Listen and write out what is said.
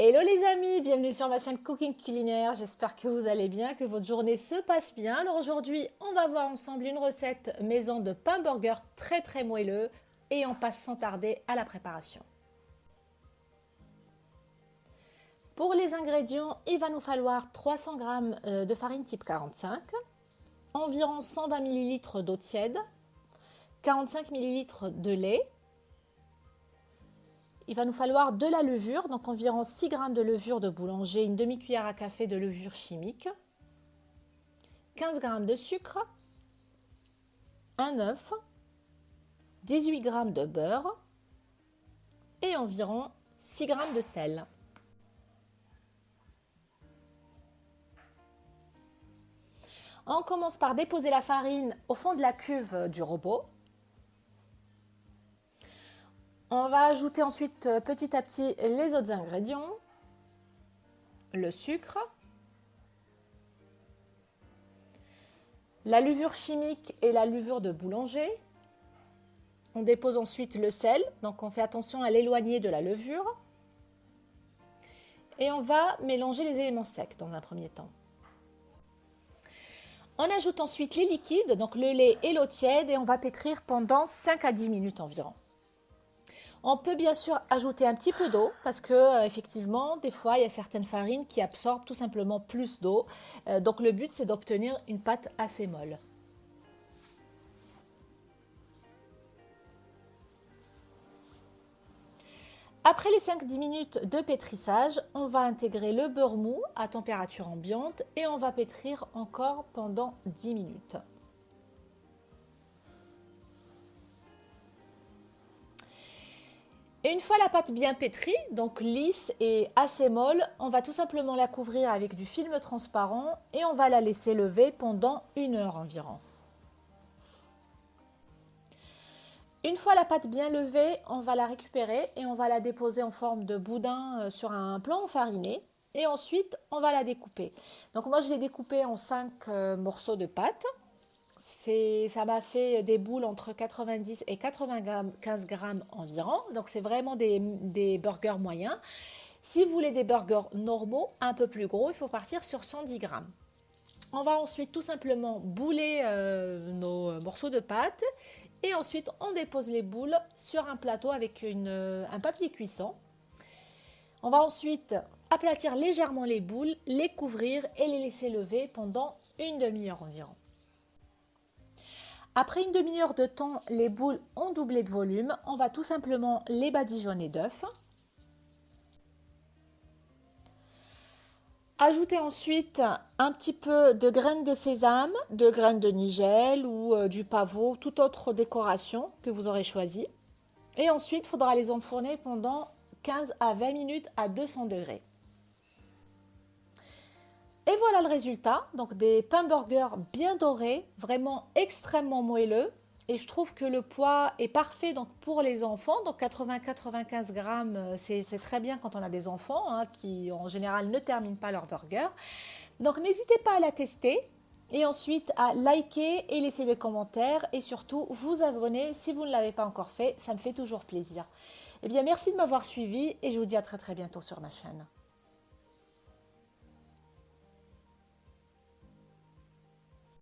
Hello les amis, bienvenue sur ma chaîne Cooking Culinaire. J'espère que vous allez bien, que votre journée se passe bien. Alors aujourd'hui, on va voir ensemble une recette maison de pain burger très très moelleux et on passe sans tarder à la préparation. Pour les ingrédients, il va nous falloir 300 g euh, de farine type 45, environ 120 ml d'eau tiède, 45 ml de lait, il va nous falloir de la levure, donc environ 6 g de levure de boulanger, une demi-cuillère à café de levure chimique, 15 g de sucre, un œuf, 18 g de beurre et environ 6 g de sel. On commence par déposer la farine au fond de la cuve du robot. On va ajouter ensuite euh, petit à petit les autres ingrédients. Le sucre. La levure chimique et la levure de boulanger. On dépose ensuite le sel, donc on fait attention à l'éloigner de la levure. Et on va mélanger les éléments secs dans un premier temps. On ajoute ensuite les liquides, donc le lait et l'eau tiède, et on va pétrir pendant 5 à 10 minutes environ. On peut bien sûr ajouter un petit peu d'eau parce que euh, effectivement, des fois, il y a certaines farines qui absorbent tout simplement plus d'eau. Euh, donc le but, c'est d'obtenir une pâte assez molle. Après les 5-10 minutes de pétrissage, on va intégrer le beurre mou à température ambiante et on va pétrir encore pendant 10 minutes. Une fois la pâte bien pétrie, donc lisse et assez molle, on va tout simplement la couvrir avec du film transparent et on va la laisser lever pendant une heure environ. Une fois la pâte bien levée, on va la récupérer et on va la déposer en forme de boudin euh, sur un plan enfariné. Et ensuite, on va la découper. Donc moi, je l'ai découpée en 5 euh, morceaux de pâte ça m'a fait des boules entre 90 et 95 grammes environ. Donc c'est vraiment des, burgers moyens. Si vous voulez des burgers normaux, un peu plus gros, il faut partir sur 110 grammes. On va ensuite tout simplement bouler euh, nos morceaux de pâte et ensuite on dépose les boules sur un plateau avec euh, un papier cuisson. On va ensuite aplatir légèrement les boules, les couvrir et les laisser lever pendant une demi-heure environ. Après une demi-heure de temps, les boules ont doublé de volume. On va tout simplement les badigeonner d'œufs. Ajoutez ensuite un petit peu de graines de sésame, de graines de nigel ou euh, du pavot, toute autre décoration que vous aurez choisie. Et ensuite, il faudra les enfourner pendant 15 à 20 minutes à 200 degrés. Et voilà le résultat, donc des pains burgers bien dorés, vraiment extrêmement moelleux. Et je trouve que le poids est parfait donc pour les enfants. Donc 80-95 grammes, euh, c'est très bien quand on a des enfants hein, qui en général ne terminent pas leur burger. Donc n'hésitez pas à la tester et ensuite à liker et laisser des commentaires et surtout vous abonner si vous ne l'avez pas encore fait, ça me fait toujours plaisir. Eh bien merci de m'avoir suivi et je vous dis à très très bientôt sur ma chaîne.